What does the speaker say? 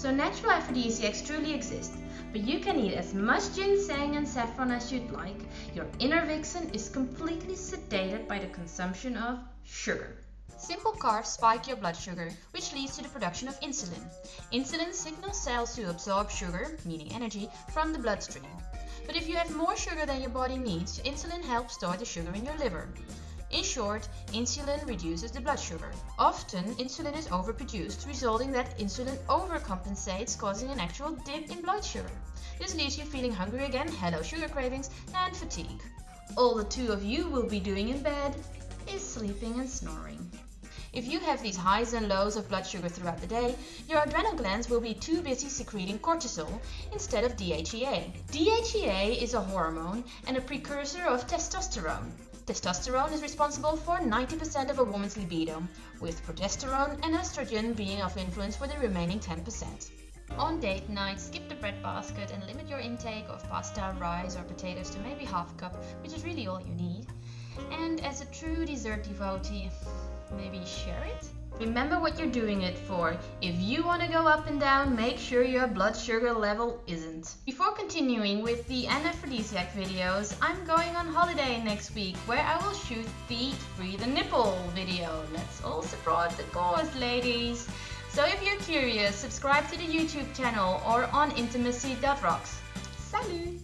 So natural aphrodisiacs truly exist, but you can eat as much ginseng and saffron as you'd like. Your inner vixen is completely sedated by the consumption of sugar. Simple carbs spike your blood sugar, which leads to the production of insulin. Insulin signals cells to absorb sugar, meaning energy, from the bloodstream. But if you have more sugar than your body needs, insulin helps store the sugar in your liver. In short, insulin reduces the blood sugar. Often, insulin is overproduced, resulting that insulin overcompensates, causing an actual dip in blood sugar. This leaves you feeling hungry again, hello sugar cravings, and fatigue. All the two of you will be doing in bed is sleeping and snoring. If you have these highs and lows of blood sugar throughout the day, your adrenal glands will be too busy secreting cortisol instead of DHEA. DHEA is a hormone and a precursor of testosterone. Testosterone is responsible for 90% of a woman's libido, with progesterone and estrogen being of influence for the remaining 10%. On date night, skip the bread basket and limit your intake of pasta, rice or potatoes to maybe half a cup, which is really all you need. And as a true dessert devotee, maybe share it? Remember what you're doing it for. If you want to go up and down, make sure your blood sugar level isn't. Before continuing with the anaphrodisiac videos, I'm going on holiday next week where I will shoot the Free the Nipple video. Let's all support the cause, ladies. So if you're curious, subscribe to the YouTube channel or on intimacy.rocks. Salut!